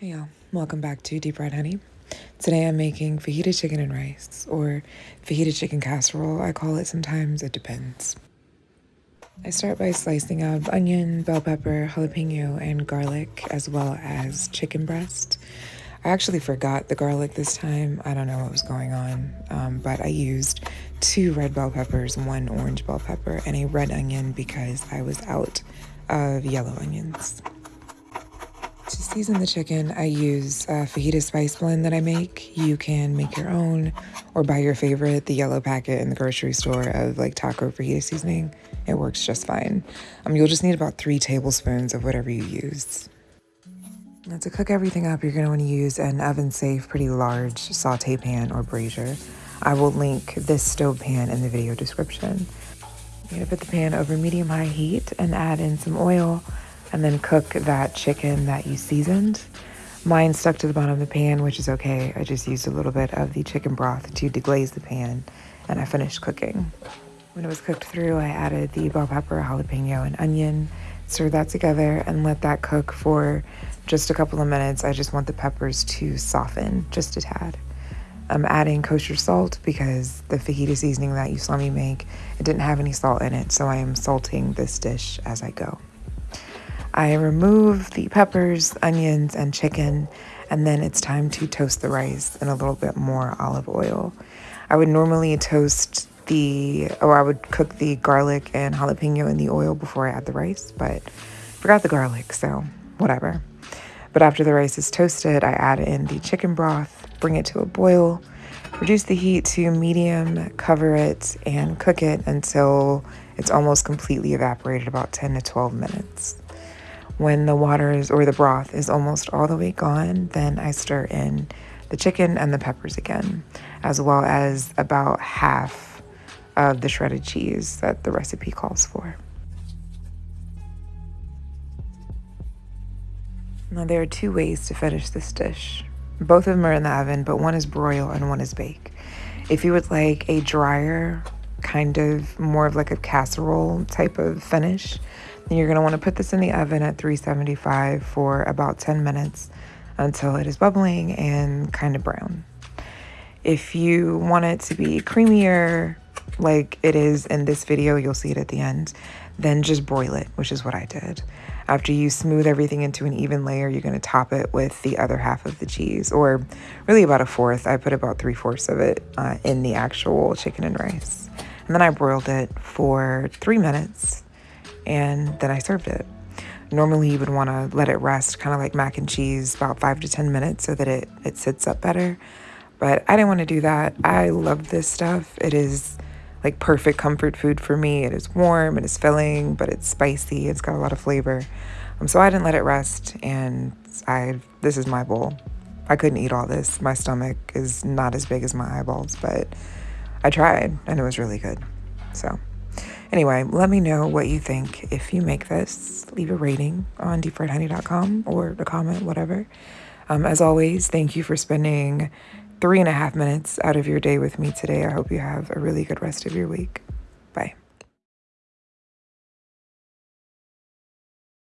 Hey y'all, welcome back to Deep Fried Honey. Today I'm making fajita chicken and rice, or fajita chicken casserole, I call it sometimes, it depends. I start by slicing up onion, bell pepper, jalapeno, and garlic, as well as chicken breast. I actually forgot the garlic this time. I don't know what was going on, um, but I used two red bell peppers, one orange bell pepper, and a red onion because I was out of yellow onions. To season the chicken, I use a fajita spice blend that I make. You can make your own or buy your favorite, the yellow packet in the grocery store of like taco fajita seasoning. It works just fine. Um, you'll just need about three tablespoons of whatever you use. Now to cook everything up, you're gonna wanna use an oven safe, pretty large saute pan or braiser. I will link this stove pan in the video description. You're gonna put the pan over medium high heat and add in some oil and then cook that chicken that you seasoned. Mine stuck to the bottom of the pan, which is okay. I just used a little bit of the chicken broth to deglaze the pan and I finished cooking. When it was cooked through, I added the bell pepper, jalapeno, and onion, stir that together and let that cook for just a couple of minutes. I just want the peppers to soften just a tad. I'm adding kosher salt because the fajita seasoning that you saw me make, it didn't have any salt in it, so I am salting this dish as I go. I remove the peppers, onions, and chicken, and then it's time to toast the rice in a little bit more olive oil. I would normally toast the, or I would cook the garlic and jalapeno in the oil before I add the rice, but forgot the garlic, so whatever. But after the rice is toasted, I add in the chicken broth, bring it to a boil, reduce the heat to medium, cover it, and cook it until it's almost completely evaporated, about 10 to 12 minutes. When the water is or the broth is almost all the way gone, then I stir in the chicken and the peppers again, as well as about half of the shredded cheese that the recipe calls for. Now, there are two ways to finish this dish. Both of them are in the oven, but one is broil and one is bake. If you would like a drier, kind of more of like a casserole type of finish, you're going to want to put this in the oven at 375 for about 10 minutes until it is bubbling and kind of brown. If you want it to be creamier, like it is in this video, you'll see it at the end, then just broil it, which is what I did. After you smooth everything into an even layer, you're to top it with the other half of the cheese, or really about a fourth. I put about three fourths of it uh, in the actual chicken and rice. And then I broiled it for three minutes and then I served it. Normally you would want to let it rest, kind of like mac and cheese, about five to 10 minutes so that it, it sits up better. But I didn't want to do that. I love this stuff. It is like perfect comfort food for me. It is warm, it is filling, but it's spicy. It's got a lot of flavor. Um, so I didn't let it rest, and I this is my bowl. I couldn't eat all this. My stomach is not as big as my eyeballs, but I tried, and it was really good. So. Anyway, let me know what you think. If you make this, leave a rating on deepfriedhoney.com or a comment, whatever. Um, as always, thank you for spending three and a half minutes out of your day with me today. I hope you have a really good rest of your week.